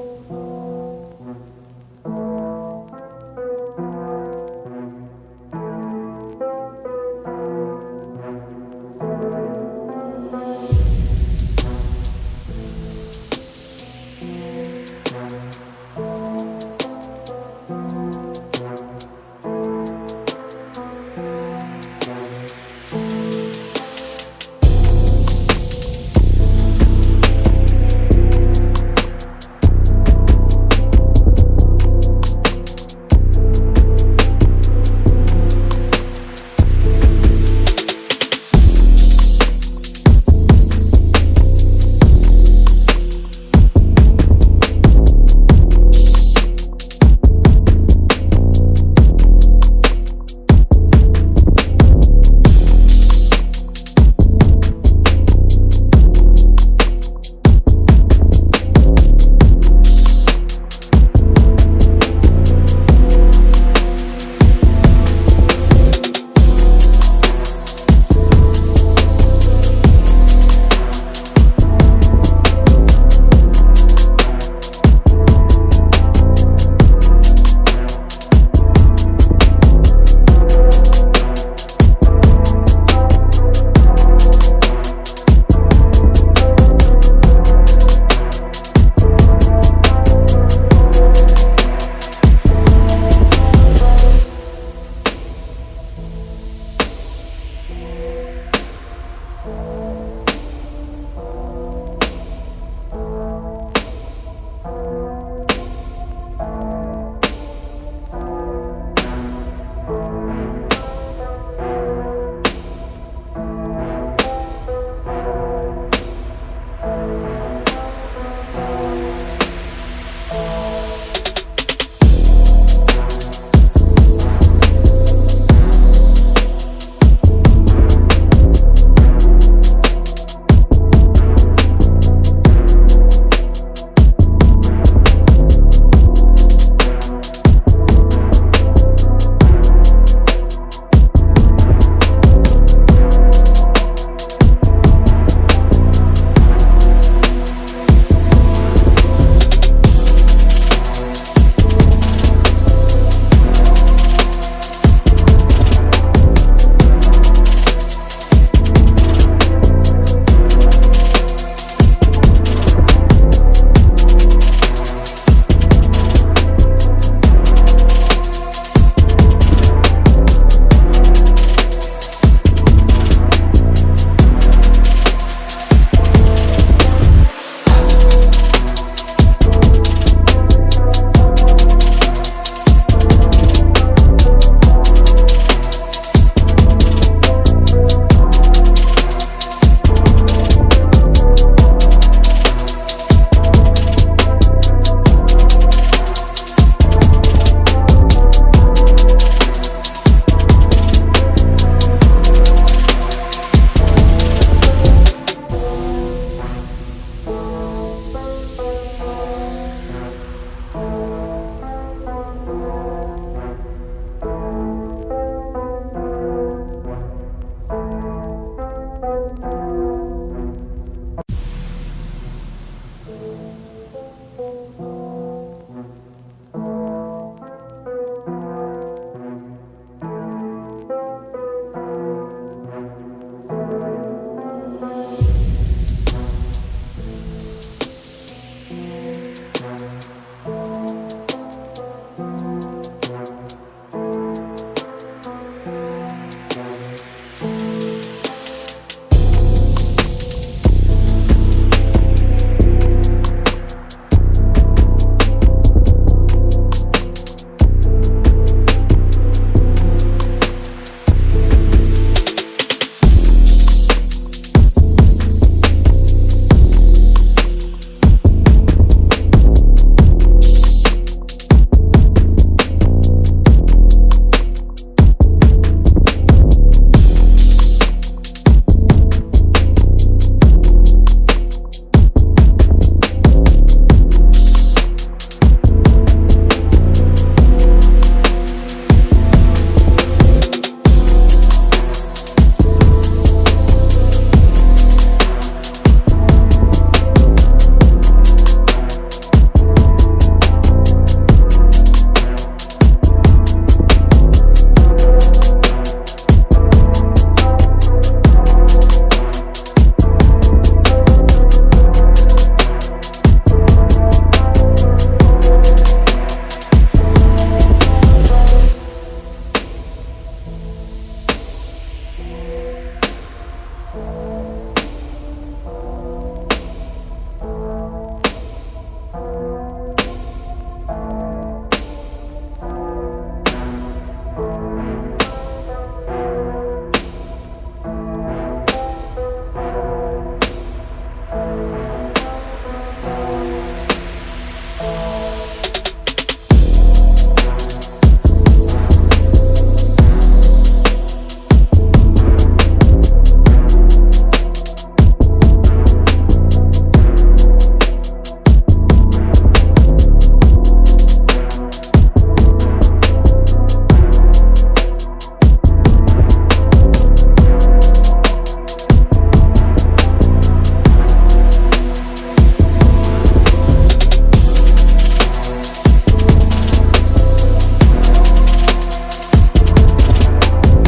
Oh.